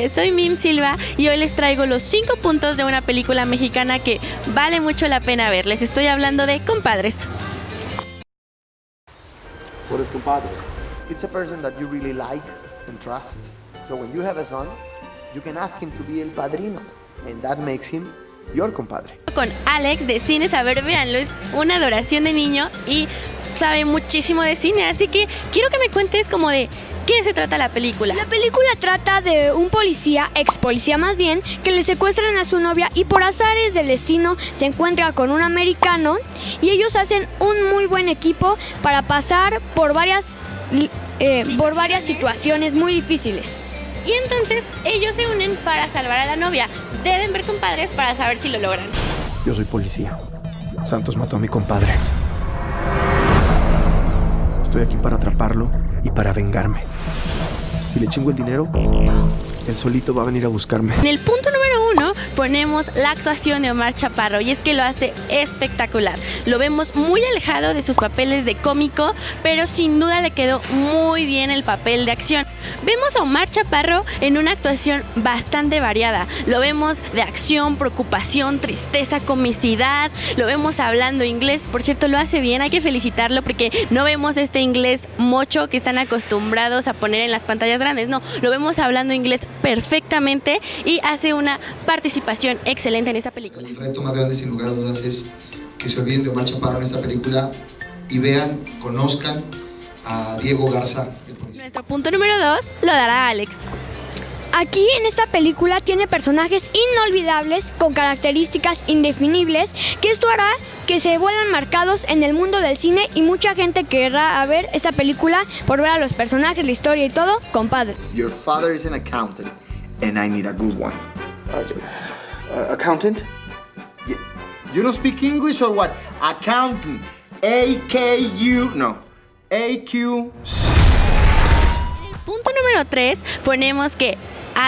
noches, soy Mim Silva y hoy les traigo los 5 puntos de una película mexicana que vale mucho la pena ver. Les estoy hablando de Compadres. What is compadre? It's a person that you really like and trust. So when you have a son, you can ask him to be el padrino, and that makes him your compadre. Con Alex de Cine Saber, véanlo, es una adoración de niño y sabe muchísimo de cine, así que quiero que me cuentes como de qué se trata la película. La película trata de un policía, ex policía más bien, que le secuestran a su novia y por azares del destino se encuentra con un americano y ellos hacen un muy buen equipo para pasar por varias, eh, por varias situaciones muy difíciles. Y entonces ellos se unen para salvar a la novia. Deben ver compadres para saber si lo logran. Yo soy policía. Santos mató a mi compadre. Estoy aquí para atraparlo y para vengarme. Si le chingo el dinero, él solito va a venir a buscarme. En el punto número ponemos la actuación de Omar Chaparro y es que lo hace espectacular. Lo vemos muy alejado de sus papeles de cómico, pero sin duda le quedó muy bien el papel de acción. Vemos a Omar Chaparro en una actuación bastante variada. Lo vemos de acción, preocupación, tristeza, comicidad. Lo vemos hablando inglés. Por cierto, lo hace bien. Hay que felicitarlo porque no vemos este inglés mocho que están acostumbrados a poner en las pantallas grandes. No, lo vemos hablando inglés perfectamente y hace una participación excelente en esta película. El reto más grande, sin lugar a dudas, es que se olviden de Omar Chaparro en esta película y vean, conozcan a Diego Garza, el policía. Nuestro punto número dos lo dará Alex. Aquí en esta película tiene personajes inolvidables con características indefinibles que esto hará que se vuelvan marcados en el mundo del cine y mucha gente querrá ver esta película por ver a los personajes, la historia y todo, compadre. Your father is an accountant, and I need a good one. Uh, accountant? You don't speak English or what? Accountant. A-K-U. No. A-Q. Punto número 3, ponemos que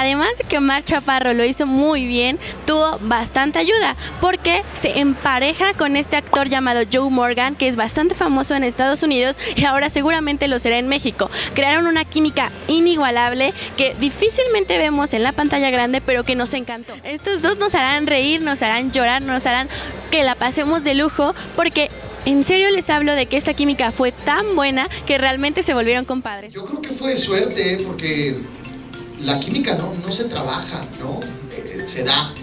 además de que Omar Chaparro lo hizo muy bien, tuvo bastante ayuda porque se empareja con este actor llamado Joe Morgan, que es bastante famoso en Estados Unidos y ahora seguramente lo será en México. Crearon una química inigualable que difícilmente vemos en la pantalla grande, pero que nos encantó. Estos dos nos harán reír, nos harán llorar, nos harán que la pasemos de lujo porque en serio les hablo de que esta química fue tan buena que realmente se volvieron compadres. Yo creo que fue de suerte, ¿eh? porque la química no, no se trabaja, ¿no? Eh, se da.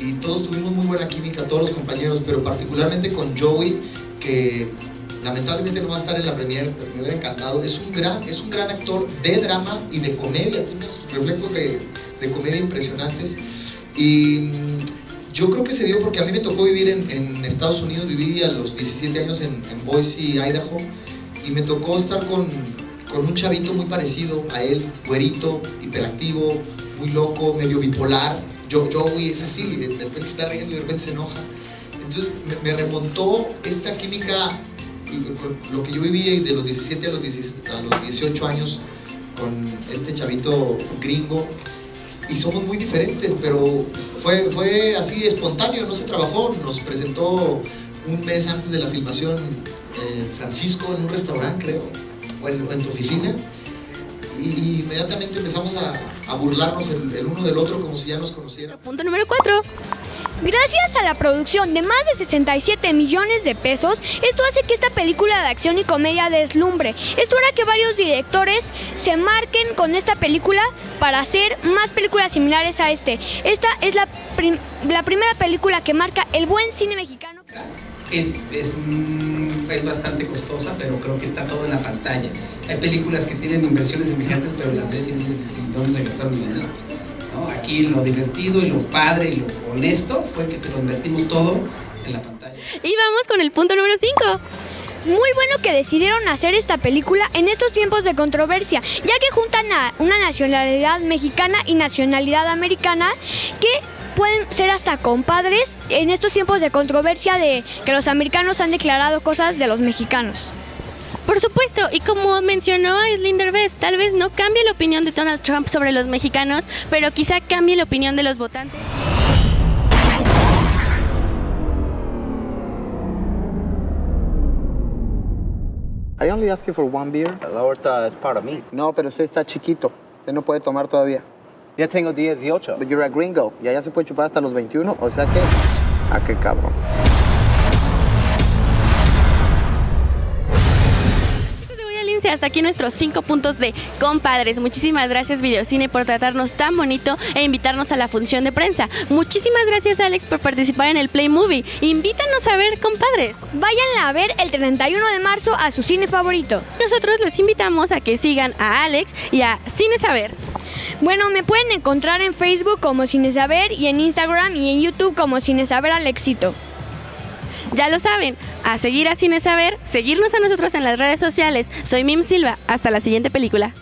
Y todos tuvimos muy buena química, todos los compañeros, pero particularmente con Joey, que lamentablemente no va a estar en la premier, pero me hubiera encantado. Es un gran, es un gran actor de drama y de comedia, tiene reflejos de, de comedia impresionantes. Y mm, yo creo que se dio porque a mí me tocó vivir en, Estados Unidos, viví a los 17 años en Boise, Idaho, y me tocó estar con, con un chavito muy parecido a él, güerito, hiperactivo, muy loco, medio bipolar. Yo, yo es así, de, repente se está riendo y de repente se enoja. Entonces me, remontó esta química, lo que yo vivía y de los 17 a los, 17 a los 18 años con este chavito gringo. Y somos muy diferentes, pero fue, fue así espontáneo, no se trabajó. Nos presentó un mes antes de la filmación eh, Francisco en un restaurante, creo, en, tu oficina. Y inmediatamente empezamos a, burlarnos el, uno del otro como si ya nos conociéramos. Punto número 4. Gracias a la producción de más de 67 millones de pesos, esto hace que esta película de acción y comedia deslumbre. Esto hará que varios directores se marquen con esta película para hacer más películas similares a este. Esta es la, la primera película que marca el buen cine mexicano. Es, es, mm, es bastante costosa, pero creo que está todo en la pantalla. Hay películas que tienen inversiones semejantes, pero las ves y dices, ¿en dónde gastaron dinero? Aquí lo divertido y lo padre y lo honesto fue que se lo invertimos todo en la pantalla. Y vamos con el punto número 5. Muy bueno que decidieron hacer esta película en estos tiempos de controversia, ya que juntan a una nacionalidad mexicana y nacionalidad americana que pueden ser hasta compadres en estos tiempos de controversia de que los americanos han declarado cosas de los mexicanos. Por supuesto, y como mencionó Slinder Best, tal vez no cambie la opinión de Donald Trump sobre los mexicanos, pero quizá cambie la opinión de los votantes. I only ask you for one beer. La aorta es para mí. No, pero usted está chiquito. Usted no puede tomar todavía. Ya tengo 18. But you're a gringo. Y allá se puede chupar hasta los 21. O sea que. ¿A qué cabrón? Chicos de Voy al Lince, hasta aquí nuestros cinco puntos de compadres. Muchísimas gracias Videocine por tratarnos tan bonito e invitarnos a la función de prensa. Muchísimas gracias Alex por participar en el Play Movie. Invítanos a ver compadres. Váyanla a ver el 31 de marzo a su cine favorito. Nosotros les invitamos a que sigan a Alex y a Cine Saber. Bueno, me pueden encontrar en Facebook como Cine Saber y en Instagram y en YouTube como Cine Saber al éxito. Ya lo saben, a seguir a Cine Saber, seguirnos a nosotros en las redes sociales. Soy Mim Silva. Hasta la siguiente película.